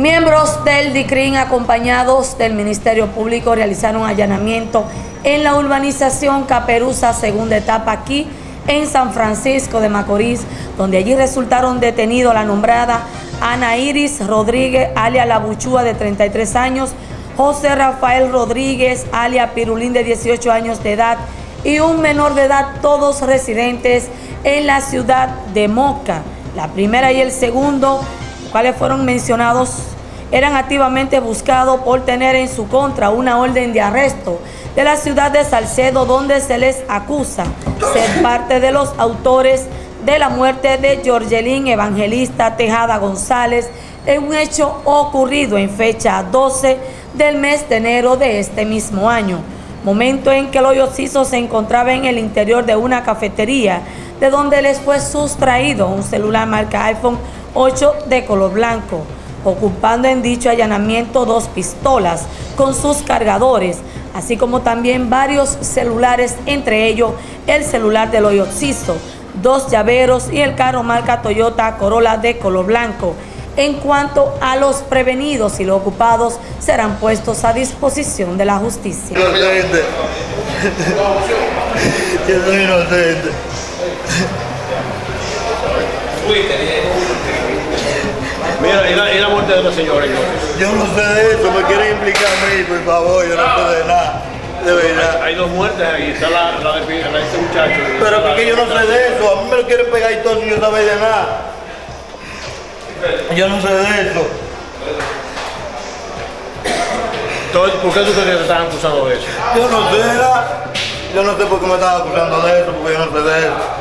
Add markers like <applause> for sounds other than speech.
Miembros del DICRIN acompañados del Ministerio Público realizaron allanamiento en la urbanización Caperuza, segunda etapa aquí en San Francisco de Macorís, donde allí resultaron detenidos la nombrada Ana Iris Rodríguez, alia La Buchúa, de 33 años, José Rafael Rodríguez, alia Pirulín, de 18 años de edad, y un menor de edad, todos residentes en la ciudad de Moca. La primera y el segundo, cuales fueron mencionados, eran activamente buscados por tener en su contra una orden de arresto de la ciudad de Salcedo, donde se les acusa ser parte de los autores de la muerte de Georgelín Evangelista Tejada González en un hecho ocurrido en fecha 12 del mes de enero de este mismo año, momento en que el hoyo se encontraba en el interior de una cafetería, de donde les fue sustraído un celular marca iPhone 8 de color blanco, ocupando en dicho allanamiento dos pistolas con sus cargadores, así como también varios celulares, entre ellos el celular del hoyo dos llaveros y el carro marca Toyota Corolla de color blanco. En cuanto a los prevenidos y los ocupados, serán puestos a disposición de la justicia. Inocente. <laughs> Yo soy inocente. Mira, ¿y la, muerte de la señora? Yo no sé de eso, me quieren implicar a mí, por favor, yo no sé de nada. De verdad. Hay, dos muertes ahí, está la, la de, la de este muchacho. Pero porque yo no sé de eso, a mí me lo quieren pegar y todo si yo no sé de nada. Yo no sé de eso. Entonces, ¿por qué tú crees que te están acusando de eso? Yo no sé, yo no sé por qué me están acusando de eso, porque yo no sé de eso.